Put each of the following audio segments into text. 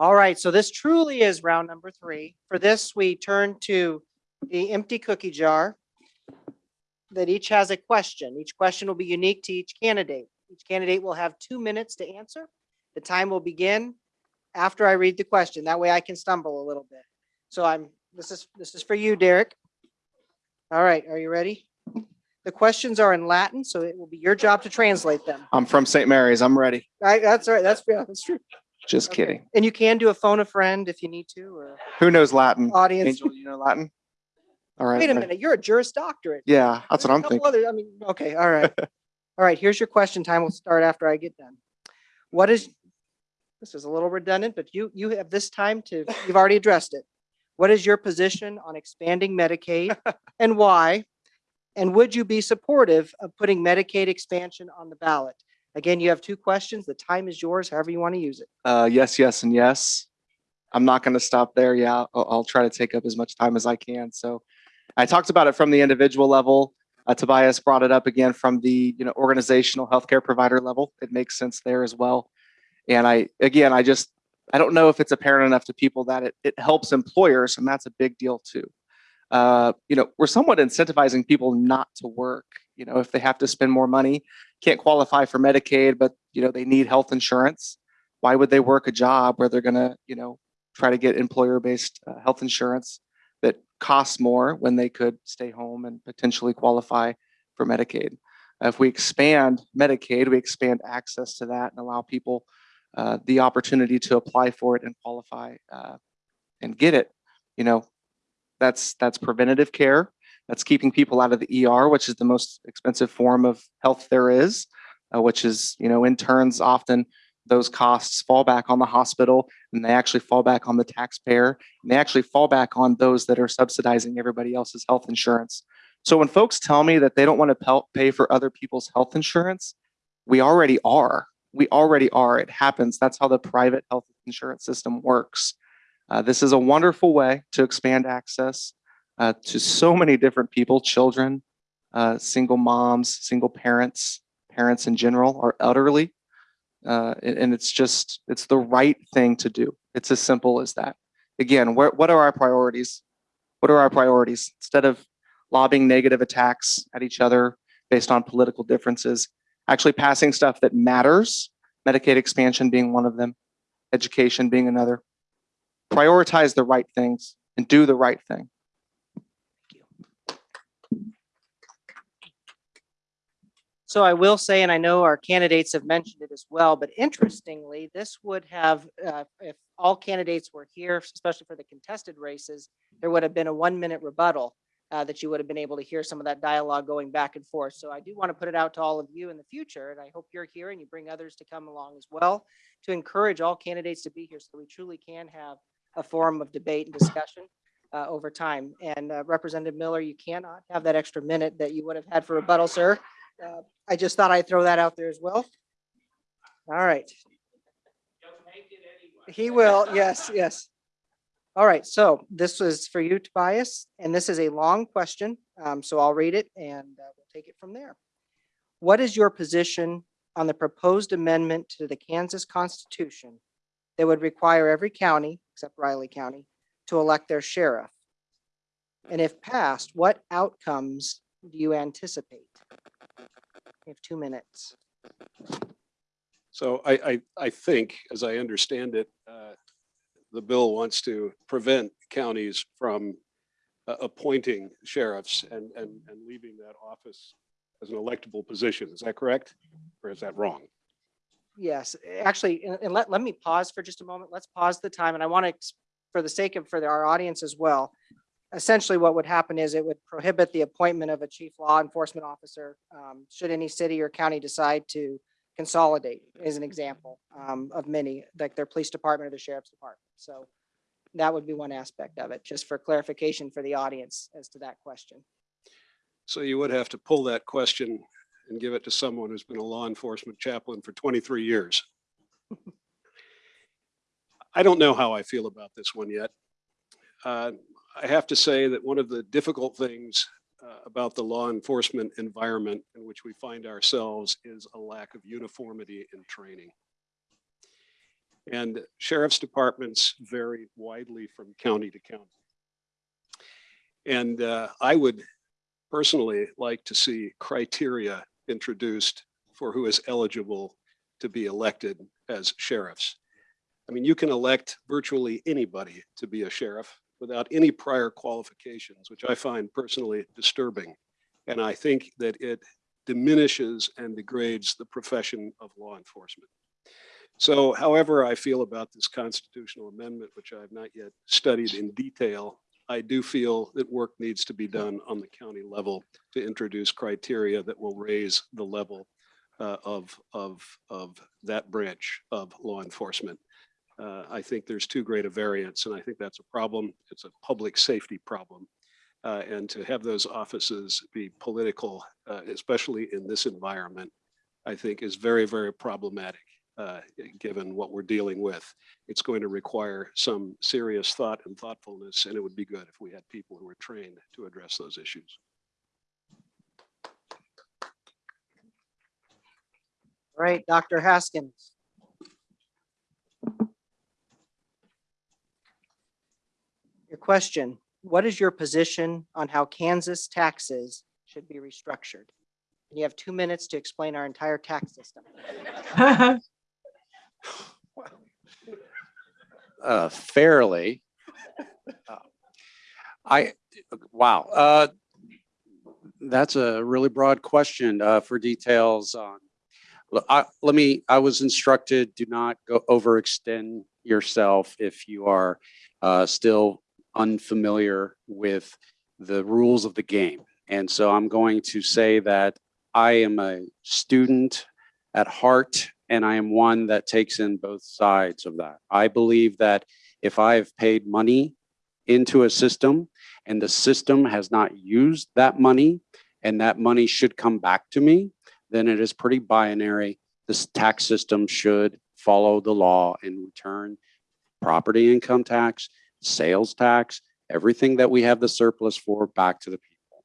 All right, so this truly is round number three. For this, we turn to the empty cookie jar that each has a question. Each question will be unique to each candidate. Each candidate will have two minutes to answer. The time will begin after I read the question. That way I can stumble a little bit. So I'm, this is, this is for you, Derek. All right, are you ready? The questions are in Latin, so it will be your job to translate them. I'm from St. Mary's. I'm ready. Right, that's right, that's, yeah, that's true. Just Okay. kidding. And you can do a phone a friend if you need to, or Who knows Latin? audience. Angel, you know Latin? All right. Wait a minute, you're a Juris Doctorate. Yeah, that's There's what a I'm couple thinking. other- I mean, okay, all right. All right, here's your question time. We'll start after I get done. What is, this is a little redundant, but you, you have this time to, you've already addressed it. What is your position on expanding Medicaid and why? And would you be supportive of putting Medicaid expansion on the ballot? Again, you have two questions. The time is yours, however you want to use it. Uh, yes, yes, and yes. I'm not going to stop there. Yeah, I'll, I'll try to take up as much time as I can. So I talked about it from the individual level. Uh, Tobias brought it up again from the you know organizational healthcare provider level. It makes sense there as well. And I again, I just I don't know if it's apparent enough to people that it, it helps employers, and that's a big deal too. Uh, you know, we're somewhat incentivizing people not to work. You know, if they have to spend more money, can't qualify for Medicaid, but you know they need health insurance. Why would they work a job where they're gonna, you know, try to get employer-based uh, health insurance that costs more when they could stay home and potentially qualify for Medicaid? If we expand Medicaid, we expand access to that and allow people uh, the opportunity to apply for it and qualify uh, and get it. You know, that's that's preventative care. That's keeping people out of the ER, which is the most expensive form of health there is, uh, which is, you know, in turns often those costs fall back on the hospital and they actually fall back on the taxpayer and they actually fall back on those that are subsidizing everybody else's health insurance. So when folks tell me that they don't want to pay for other people's health insurance, we already are. We already are. It happens. That's how the private health insurance system works. Uh, this is a wonderful way to expand access uh, to so many different people, children, uh, single moms, single parents, parents in general, are utterly. Uh, and, it's just, it's the right thing to do. It's as simple as that. Again, what are our priorities? What are our priorities? Instead of lobbing negative attacks at each other based on political differences, actually passing stuff that matters, Medicaid expansion being one of them, education being another. Prioritize the right things and do the right thing. So I will say, and I know our candidates have mentioned it as well, but interestingly, this would have, uh, if all candidates were here, especially for the contested races, there would have been a one-minute rebuttal uh, that you would have been able to hear some of that dialogue going back and forth. So I do want to put it out to all of you in the future, and I hope you're here and you bring others to come along as well, to encourage all candidates to be here so we truly can have a forum of debate and discussion uh, over time. And uh, Representative Miller, you cannot have that extra minute that you would have had for rebuttal, sir. Uh, I just thought I'd throw that out there as well. All right. He will, yes, yes. All right, so this was for you, Tobias, and this is a long question, um, so I'll read it and uh, we'll take it from there. What is your position on the proposed amendment to the Kansas Constitution that would require every county, except Riley County, to elect their sheriff? And if passed, what outcomes do you anticipate? You have two minutes. So I, I, I think, as I understand it, uh, the bill wants to prevent counties from uh, appointing sheriffs and, and, and leaving that office as an electable position. Is that correct? Or is that wrong? Yes, actually, and, and let, let me pause for just a moment. Let's pause the time and I want to, for the sake of, for the- our audience as well. Essentially, what would happen is it would prohibit the appointment of a chief law enforcement officer. Um, should any city or county decide to consolidate, as an example, um, of many, like their police department or the sheriff's department. So that would be one aspect of it, just for clarification for the audience as to that question. So you would have to pull that question and give it to someone who's been a law enforcement chaplain for 23 years. I don't know how I feel about this one yet. Uh, I have to say that one of the difficult things uh, about the law enforcement environment in which we find ourselves is a lack of uniformity in training. And sheriff's departments vary widely from county to county. And uh, I would personally like to see criteria introduced for who is eligible to be elected as sheriffs. I mean, you can elect virtually anybody to be a sheriff without any prior qualifications, which I find personally disturbing. And I think that it diminishes and degrades the profession of law enforcement. So however I feel about this constitutional amendment, which I have not yet studied in detail, I do feel that work needs to be done on the county level to introduce criteria that will raise the level uh, of, of, of that branch of law enforcement. Uh, I think there's too great a variance, and I think that's a problem. It's a public safety problem. Uh, And to have those offices be political, uh, especially in this environment, I think is very, very problematic, uh, given what we're dealing with. It's going to require some serious thought and thoughtfulness, and it would be good if we had people who were trained to address those issues. All right, Dr. Haskins. Question, what is your position on how Kansas taxes should be restructured? And You have two minutes to explain our entire tax system. uh, fairly. Uh, I, wow, uh, that's a really broad question, uh, for details on. I, let me, I was instructed, do not go overextend yourself if you are, uh, still unfamiliar with the rules of the game. And so I'm going to say that I am a student at heart and I am one that takes in both sides of that. I believe that if I have paid money into a system and the system has not used that money and that money should come back to me, then it is pretty binary. This tax system should follow the law and return property income tax, sales tax, everything that we have the surplus for back to the people.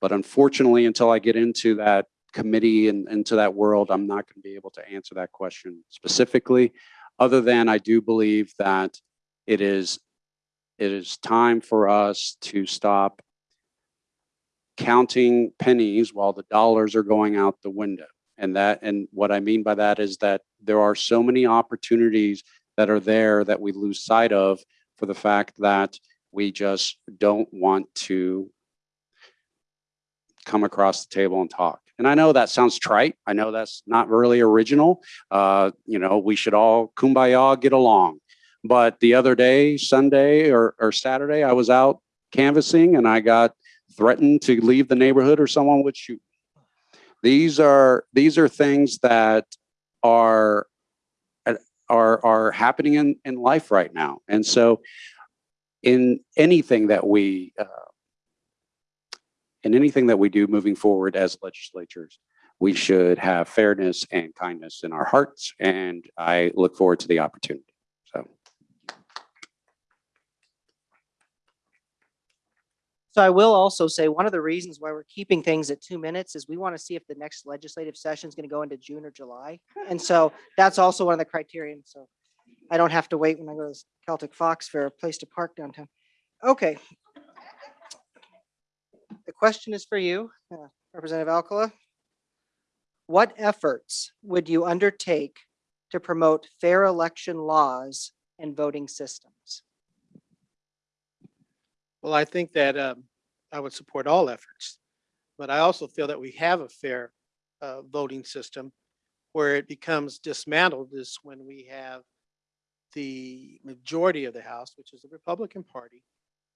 But unfortunately, until I get into that committee and into that world, I'm not going to be able to answer that question specifically, other than I do believe that it is it is time for us to stop counting pennies while the dollars are going out the window. And that and what I mean by that is that there are so many opportunities that are there that we lose sight of for the fact that we just don't want to come across the table and talk. And I know that sounds trite. I know that's not really original. Uh, you know, we should all kumbaya get along. But the other day, Sunday or, or Saturday, I was out canvassing and I got threatened to leave the neighborhood or someone would shoot. These are these are things that are are are happening in in life right now. And so in anything that we uh, in anything that we do moving forward as legislatures, we should have fairness and kindness in our hearts. And I look forward to the opportunity. So So I will also say, one of the reasons why we're keeping things at two minutes is we want to see if the next legislative session is going to go into June or July. And so that's also one of the criterion. So I don't have to wait when I go to Celtic Fox for a place to park downtown. Okay. The question is for you, uh, Representative Alcala. What efforts would you undertake to promote fair election laws and voting systems? Well, I think that um, I would support all efforts, but I also feel that we have a fair uh, voting system where it becomes dismantled is when we have the majority of the House, which is the Republican Party,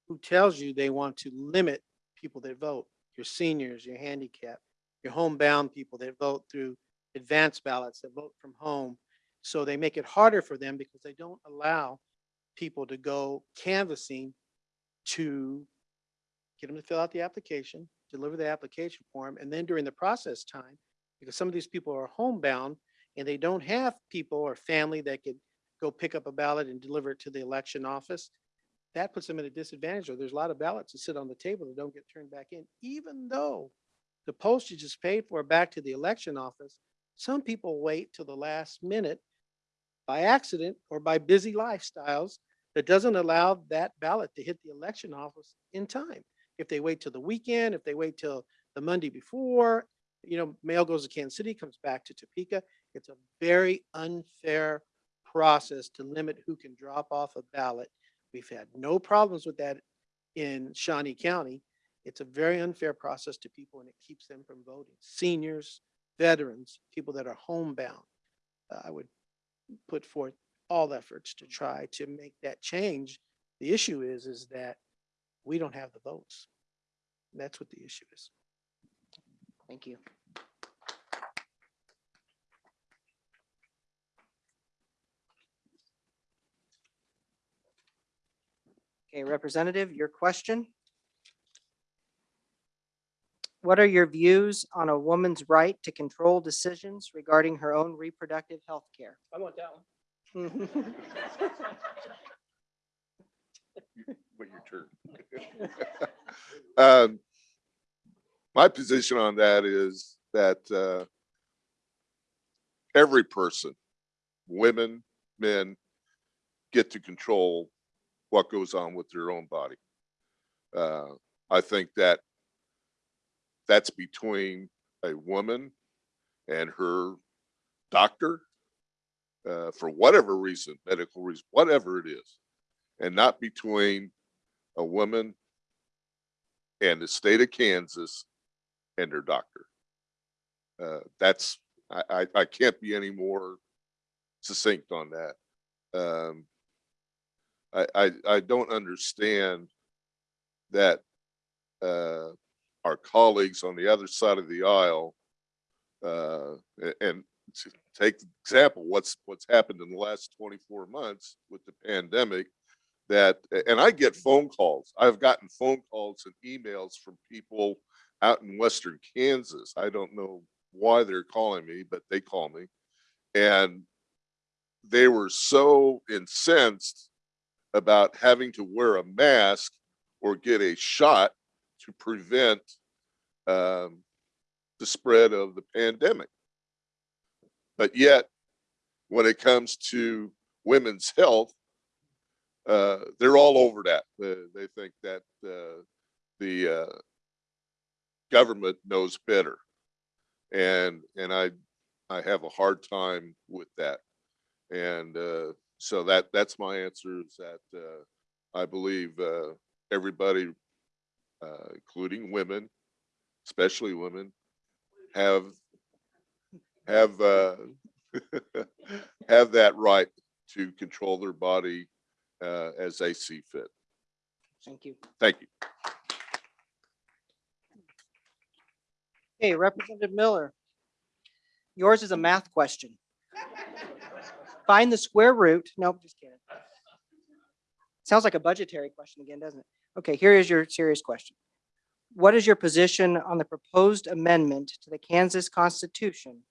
who tells you they want to limit people that vote, your seniors, your handicapped, your homebound people that vote through advanced ballots, that vote from home. So they make it harder for them because they don't allow people to go canvassing to get them to fill out the application, deliver the application form, and then during the process time, because some of these people are homebound and they don't have people or family that could go pick up a ballot and deliver it to the election office, that puts them at a disadvantage, or there's a lot of ballots that sit on the table that don't get turned back in, even though the postage is paid for back to the election office. Some people wait till the last minute by accident or by busy lifestyles that doesn't allow that ballot to hit the election office in time. If they wait till the weekend, if they wait till the Monday before, you know, mail goes to Kansas City, comes back to Topeka. It's a very unfair process to limit who can drop off a ballot. We've had no problems with that in Shawnee County. It's a very unfair process to people and it keeps them from voting. Seniors, veterans, people that are homebound. Uh, I would put forth all efforts to mm-hmm. try to make that change. The issue is, is that we don't have the votes. That's what the issue is. Thank you. Okay, Representative, your question? What are your views on a woman's right to control decisions regarding her own reproductive health care? I want that one. Wait your turn. Um, My position on that is that uh, every person, women, men, get to control what goes on with their own body. Uh, I think that that's between a woman and her doctor uh, for whatever reason, medical reason, whatever it is and not between a woman and the state of Kansas and their doctor. Uh, that's, I, I, I can't be any more succinct on that. Um, I, I, I don't understand that, uh, our colleagues on the other side of the aisle, uh, and take the example, what's, what's happened in the last twenty-four months with the pandemic, that, and I get phone calls. I've gotten phone calls and emails from people out in western Kansas. I don't know why they're calling me, but they call me. And they were so incensed about having to wear a mask or get a shot to prevent um, the spread of the pandemic. But yet, when it comes to women's health, uh, they're all over that. Uh, they think that uh, the uh, government knows better, and and I I have a hard time with that, and uh, so that that's my answer. Is that uh, I believe everybody, including women, especially women, have have uh, have that right to control their body uh, as they see fit. Thank you. Thank you. Okay, Representative Miller. Yours is a math question. Find the square root. Nope, just kidding. Sounds like a budgetary question again, doesn't it? Okay, here is your serious question. What is your position on the proposed amendment to the Kansas Constitution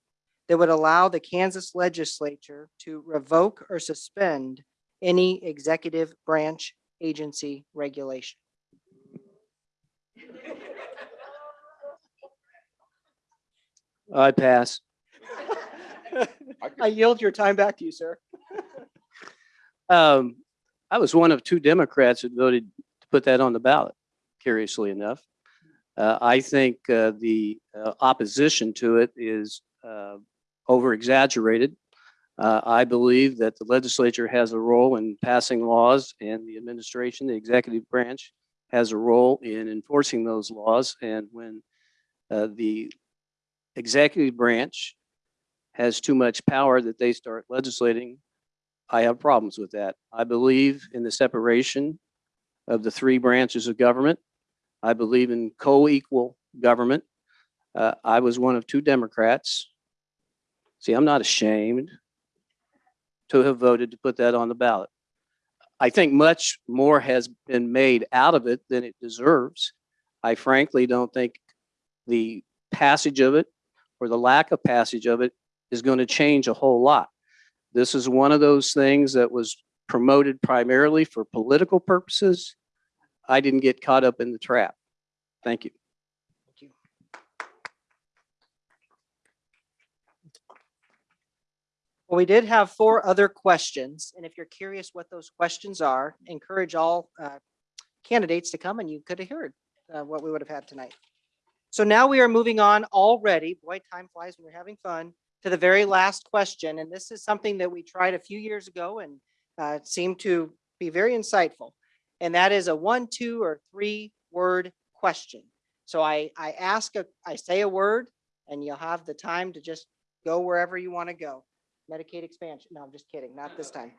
that would allow the Kansas legislature to revoke or suspend any executive branch agency regulation? I pass. I yield your time back to you, sir. Um, I was one of two Democrats that voted to put that on the ballot, curiously enough. Uh, I think, uh, the uh, opposition to it is, uh, over exaggerated. Uh, I believe that the legislature has a role in passing laws and the administration, the executive branch has a role in enforcing those laws. And when, uh, the executive branch has too much power that they start legislating, I have problems with that. I believe in the separation of the three branches of government. I believe in co-equal government. Uh, I was one of two Democrats. See, I'm not ashamed to have voted to put that on the ballot. I think much more has been made out of it than it deserves. I frankly don't think the passage of it or the lack of passage of it is going to change a whole lot. This is one of those things that was promoted primarily for political purposes. I didn't get caught up in the trap. Thank you. Thank you. Well, we did have four other questions, and if you're curious what those questions are, encourage all uh, candidates to come and you could have heard uh, what we would have had tonight. So now we are moving on already, boy, time flies when you're having fun, to the very last question, and this is something that we tried a few years ago and uh, seemed to be very insightful. And that is a one, two, or three word question. So I, I ask, a, I say a word, and you'll have the time to just go wherever you want to go. Medicaid expansion. No, I'm just kidding. Not this time.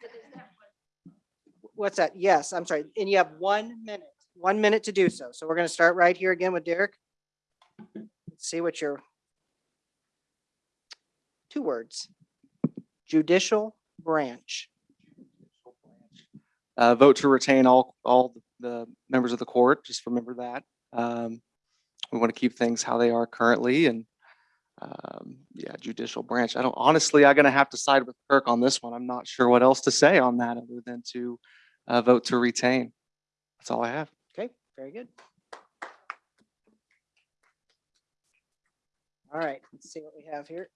What's that? Yes, I'm sorry. And you have one minute, one minute to do so. So we're going to start right here again with Derek. Let's See what your two words. Judicial branch. Uh, vote to retain all, all the members of the court, just remember that. Um, we want to keep things how they are currently and, um, yeah, judicial branch. I don't, honestly, I'm gonna have to side with Kirk on this one. I'm not sure what else to say on that other than to, uh, vote to retain. That's all I have. Okay, very good. All right, let's see what we have here.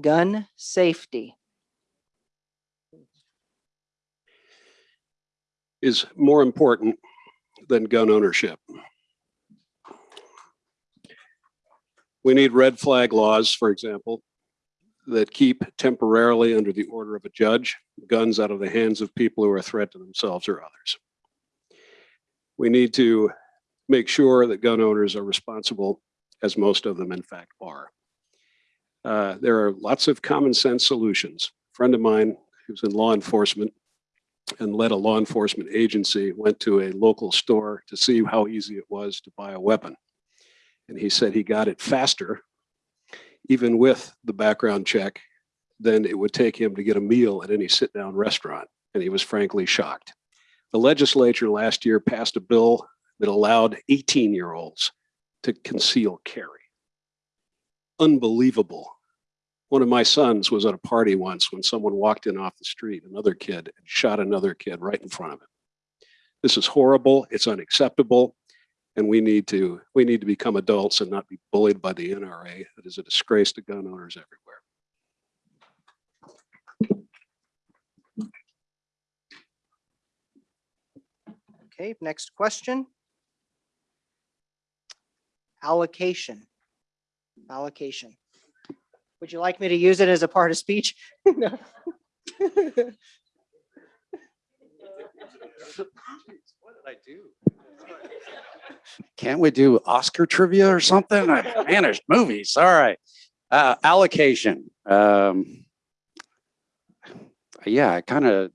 Gun safety. Is more important than gun ownership. We need red flag laws, for example, that keep temporarily under the order of a judge, guns out of the hands of people who are a threat to themselves or others. We need to make sure that gun owners are responsible, as most of them in fact are. Uh, There are lots of common sense solutions. A friend of mine who's in law enforcement and led a law enforcement agency, went to a local store to see how easy it was to buy a weapon. And he said he got it faster, even with the background check, than it would take him to get a meal at any sit-down restaurant. And he was frankly shocked. The legislature last year passed a bill that allowed 18-year-olds to conceal carry. Unbelievable. One of my sons was at a party once when someone walked in off the street, another kid, and shot another kid right in front of him. This is horrible. It's unacceptable. And we need to, we need to become adults and not be bullied by the NRA. That is a disgrace to gun owners everywhere. Okay, next question. Allocation. Allocation. Would you like me to use it as a part of speech? No. What did I do? Can't we do Oscar trivia or something? I managed movies. All right. Uh, allocation. Um, yeah, I kind of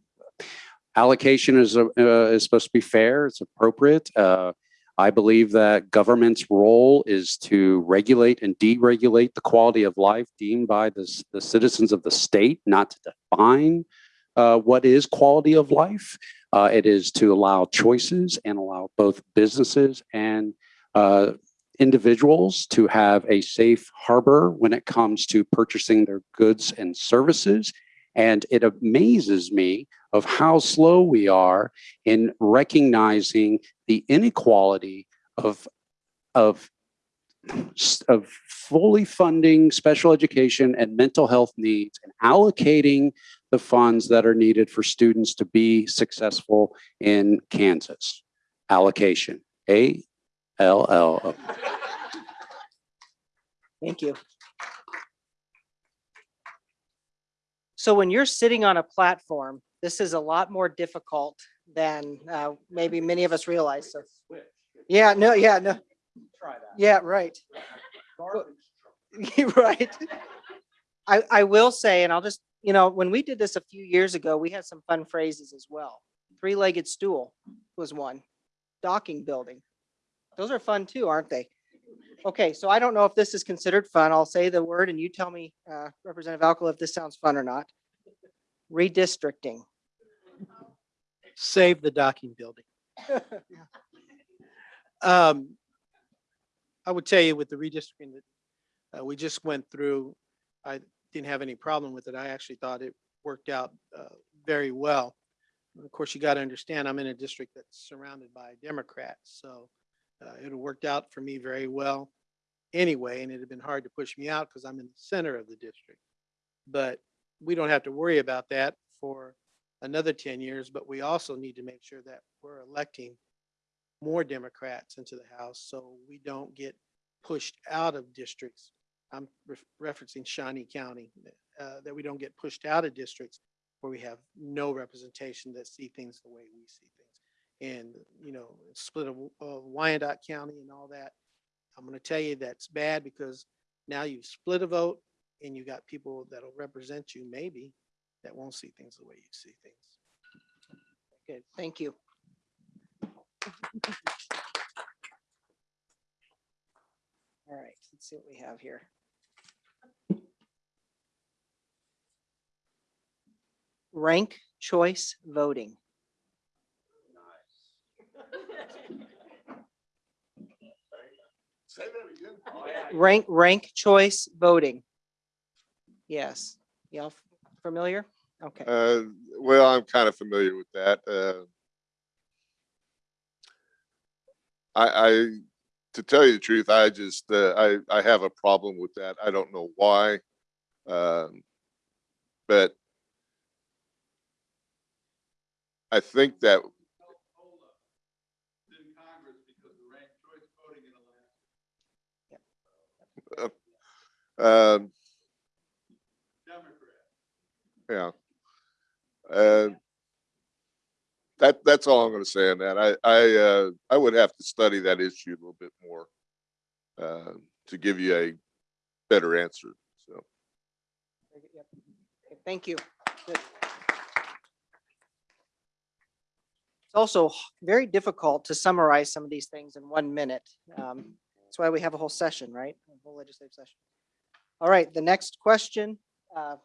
allocation is, a- uh, is supposed to be fair. It's appropriate. Uh, I believe that government's role is to regulate and deregulate the quality of life deemed by the, the citizens of the state, not to define uh, what is quality of life. Uh, it is to allow choices and allow both businesses and uh, individuals to have a safe harbor when it comes to purchasing their goods and services. And it amazes me of how slow we are in recognizing the inequality of, of, of fully funding special education and mental health needs and allocating the funds that are needed for students to be successful in Kansas. Allocation, A L L. O. Thank you. So when you're sitting on a platform, this is a lot more difficult than uh, maybe many of us realize. So, yeah, no, yeah, no. Try that. Yeah, right. Right. I, I will say, and I'll just, you know, when we did this a few years ago, we had some fun phrases as well. Three-legged stool was one. Docking building. Those are fun too, aren't they? Okay, so I don't know if this is considered fun. I'll say the word and you tell me, uh, Representative Alcala, if this sounds fun or not. Redistricting. Save the docking building. Um, I would tell you with the redistricting that uh, we just went through, I didn't have any problem with it. I actually thought it worked out uh, very well. Of course, you got to understand, I'm in a district that's surrounded by Democrats, so Uh, it worked out for me very well anyway, and it had been hard to push me out because I'm in the center of the district. But we don't have to worry about that for another ten years, but we also need to make sure that we're electing more Democrats into the House, so we don't get pushed out of districts. I'm ref- referencing Shawnee County, uh, that we don't get pushed out of districts where we have no representation that see things the way we see things. And, you know, split of, of Wyandotte County and all that. I'm gonna tell you that's bad because now you've split a vote and you got people that'll represent you maybe that won't see things the way you see things. Good, thank you. All right, let's see what we have here. Rank choice voting. Say that again. Rank, rank choice voting. Yes, y'all familiar? Okay, Uh, well, I'm kind of familiar with that. Uh, I, I, to tell you the truth, I just, uh, I, I have a problem with that. I don't know why. Um, but I think that um, yeah. Uh, that, that's all I'm gonna say on that. I, I, uh, I would have to study that issue a little bit more uh, to give you a better answer, so. very good, yep. Okay, thank you. It's also very difficult to summarize some of these things in one minute. Um, That's why we have a whole session, right? A whole legislative session. All right, the next question, uh,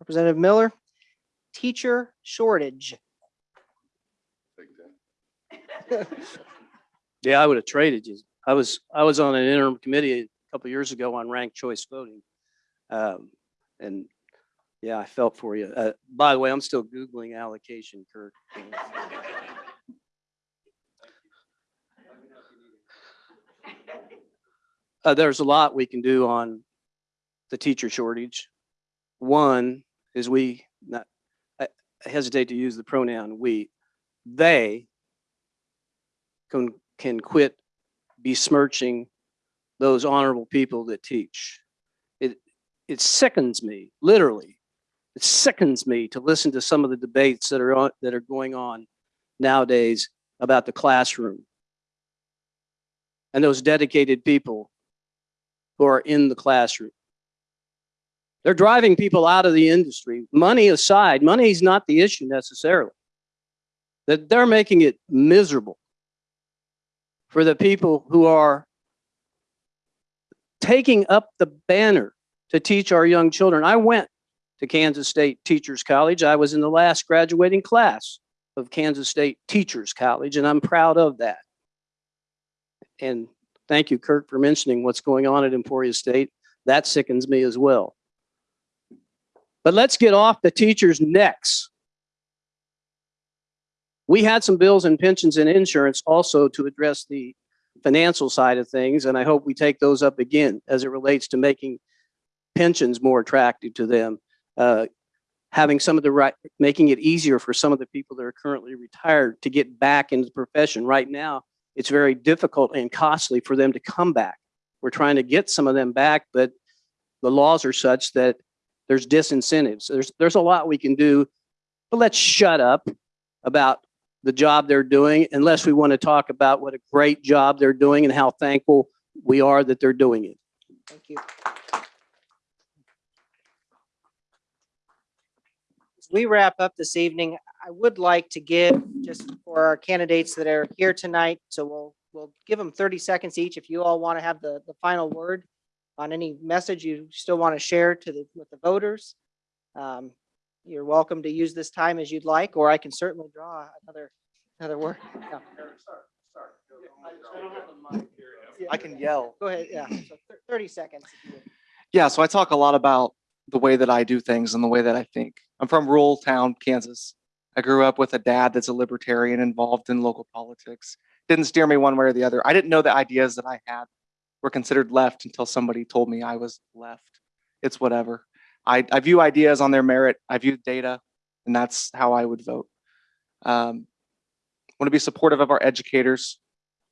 Representative Miller. Teacher shortage. Yeah, I would have traded you. I was, I was on an interim committee a couple years ago on ranked choice voting. Um, and yeah, I felt for you. Uh, by the way, I'm still Googling allocation, Kirk. Uh, there's a lot we can do on the teacher shortage. One is we, not, I hesitate to use the pronoun we, they can, can quit besmirching those honorable people that teach. It, it sickens me, literally. It sickens me to listen to some of the debates that are on, that are going on nowadays about the classroom. And those dedicated people who are in the classroom. They're driving people out of the industry. Money aside, money is not the issue necessarily. That they're making it miserable for the people who are taking up the banner to teach our young children. I went to Kansas State Teachers College. I was in the last graduating class of Kansas State Teachers College, and I'm proud of that. And thank you, Kirk, for mentioning what's going on at Emporia State. That sickens me as well. But let's get off the teachers' necks. We had some bills and pensions and insurance also to address the financial side of things, and I hope we take those up again as it relates to making pensions more attractive to them. Uh, having some of the right, making it easier for some of the people that are currently retired to get back into the profession. Right now, it's very difficult and costly for them to come back. We're trying to get some of them back, but the laws are such that there's disincentives. There's, there's a lot we can do, but let's shut up about the job they're doing unless we want to talk about what a great job they're doing and how thankful we are that they're doing it. Thank you. As we wrap up this evening, I would like to give, just for our candidates that are here tonight, so we'll, we'll give them thirty seconds each. If you all want to have the, the final word on any message you still want to share to the, with the voters. Um, You're welcome to use this time as you'd like, or I can certainly draw another, another word. Yeah. I can yell. Go ahead, yeah, so thirty seconds. if you would. Yeah, so I talk a lot about the way that I do things and the way that I think. I'm from rural town, Kansas. I grew up with a dad that's a libertarian involved in local politics. didn't steer me one way or the other. I didn't know the ideas that I had were considered left until somebody told me I was left. It's whatever. I, I view ideas on their merit. I view data, and that's how I would vote. Um, want to be supportive of our educators.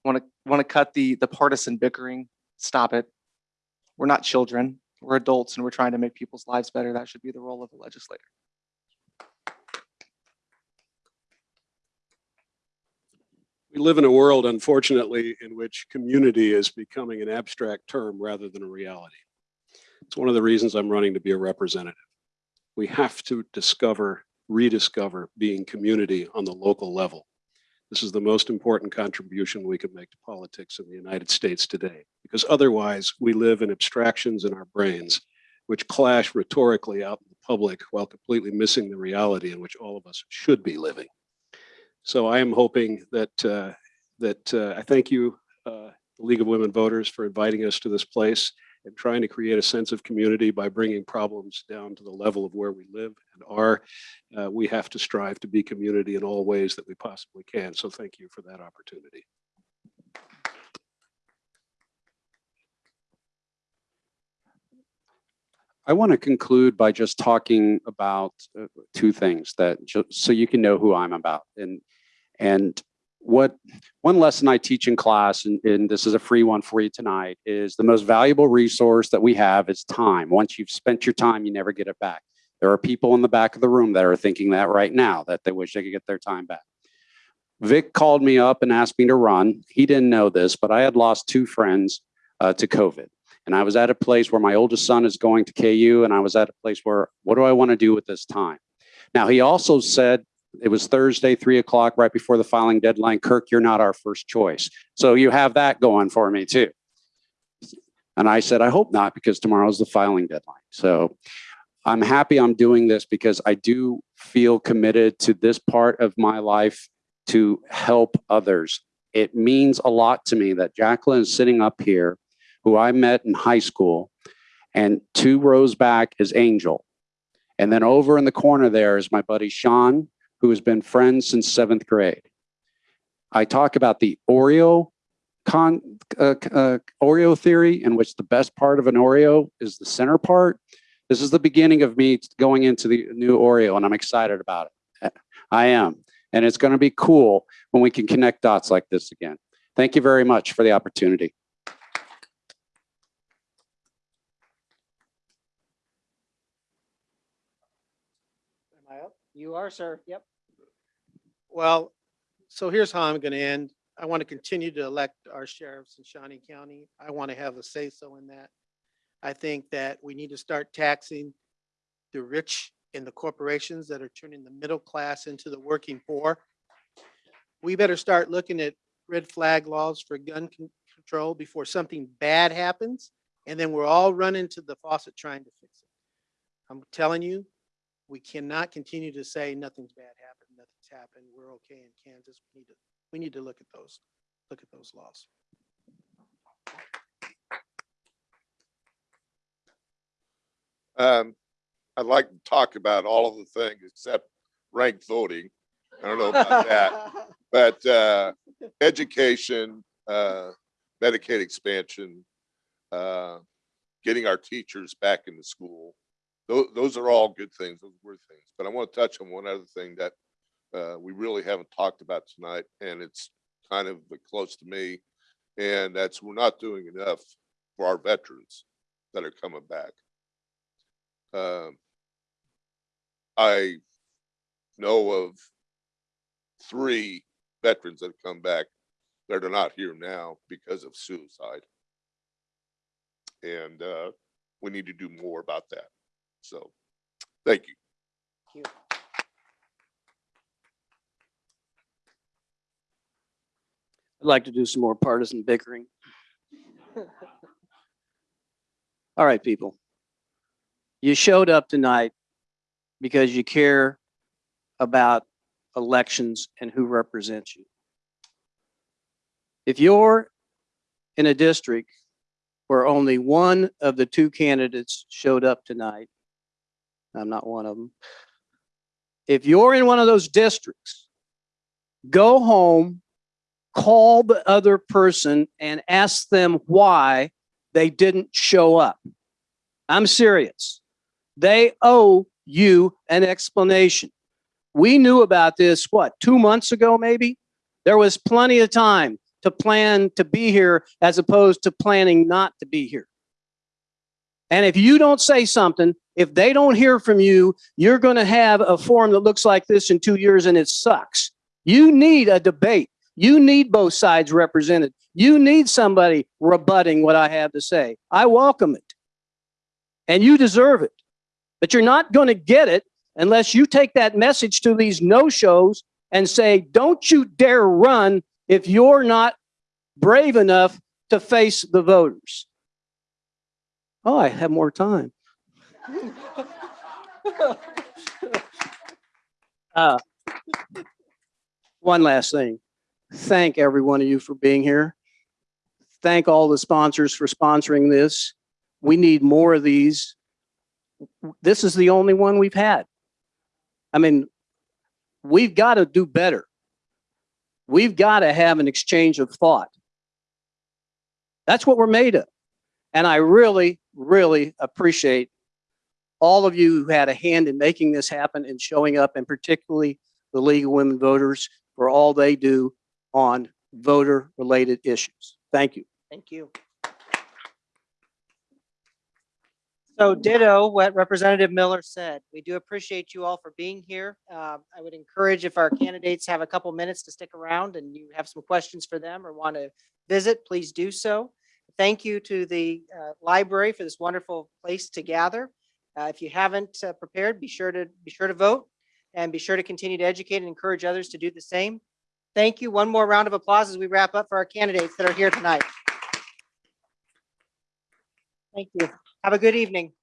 Want to want to cut the the partisan bickering. Stop it. We're not children. We're adults, and we're trying to make people's lives better. That should be the role of the legislator. We live in a world, unfortunately, in which community is becoming an abstract term rather than a reality. It's one of the reasons I'm running to be a representative. We have to discover, rediscover being community on the local level. This is the most important contribution we can make to politics in the United States today, because otherwise we live in abstractions in our brains, which clash rhetorically out in the public while completely missing the reality in which all of us should be living. So I am hoping that, uh, that uh, I thank you, uh, the League of Women Voters, for inviting us to this place and trying to create a sense of community by bringing problems down to the level of where we live and are. Uh, we have to strive to be community in all ways that we possibly can. So thank you for that opportunity. I want to conclude by just talking about uh, two things that so you can know who I'm about and and what one lesson I teach in class and, and this is a free one for you tonight is the most valuable resource that we have is time. Once you've spent your time, you never get it back. There are people in the back of the room that are thinking that right now that they wish they could get their time back. Vic called me up and asked me to run. He didn't know this, but I had lost two friends uh, to COVID. And I was at a place where my oldest son is going to KU, and I was at a place where, what do I want to do with this time? Now, he also said, it was Thursday, three o'clock, right before the filing deadline. Kirk, you're not our first choice. So you have that going for me too. And I said, I hope not, because tomorrow's the filing deadline. So I'm happy I'm doing this because I do feel committed to this part of my life to help others. It means a lot to me that Jacqueline is sitting up here who I met in high school, and two rows back is Angel. And then over in the corner there is my buddy Sean, who has been friends since seventh grade. I talk about the Oreo con, uh, uh, Oreo theory, in which the best part of an Oreo is the center part. This is the beginning of me going into the new Oreo, and I'm excited about it. I am. And it's going to be cool when we can connect dots like this again. Thank you very much for the opportunity. Am I up? You are, sir. Yep. Well, so here's how I'm going to end. I want to continue to elect our sheriffs in Shawnee County. I want to have a say-so in that. I think that we need to start taxing the rich and the corporations that are turning the middle class into the working poor. We better start looking at red flag laws for gun con- control before something bad happens. And then we're all running to the faucet trying to fix it. I'm telling you, we cannot continue to say nothing's bad happened, nothing's happened, we're okay in Kansas. We need to, we need to look at those, look at those laws. Um, I'd like to talk about all of the things except ranked voting. I don't know about that, but, uh, education, uh, Medicaid expansion, uh, getting our teachers back into school. Those, those are all good things, those were things, but I want to touch on one other thing that, uh, we really haven't talked about tonight, and it's kind of close to me. And that's, we're not doing enough for our veterans that are coming back. Um, I know of three veterans that have come back that are not here now because of suicide. And uh, we need to do more about that. So, thank you. Thank you. I'd like to do some more partisan bickering. All right, people. You showed up tonight because you care about elections and who represents you. If you're in a district where only one of the two candidates showed up tonight, I'm not one of them. If you're in one of those districts, go home call the other person and ask them why they didn't show up. I'm serious. They owe you an explanation. We knew about this, what, two months ago, maybe? There was plenty of time to plan to be here as opposed to planning not to be here. And if you don't say something, if they don't hear from you, you're going to have a forum that looks like this in two years and it sucks. You need a debate. You need both sides represented. You need somebody rebutting what I have to say. I welcome it. And you deserve it. But you're not going to get it unless you take that message to these no-shows and say, don't you dare run if you're not brave enough to face the voters. Oh, I have more time. Uh, One last thing. Thank every one of you for being here. Thank all the sponsors for sponsoring this. We need more of these. This is the only one we've had. I mean, we've got to do better. We've got to have an exchange of thought. That's what we're made of. And I really, really appreciate all of you who had a hand in making this happen and showing up, and particularly the League of Women Voters for all they do on voter-related issues. Thank you. Thank you. So ditto what Representative Miller said. We do appreciate you all for being here. Uh, I would encourage if our candidates have a couple minutes to stick around and you have some questions for them or want to visit, please do so. Thank you to the uh, library for this wonderful place to gather. Uh, If you haven't uh, prepared, be sure to, be sure to vote and be sure to continue to educate and encourage others to do the same. Thank you. One more round of applause as we wrap up for our candidates that are here tonight. Thank you. Have a good evening.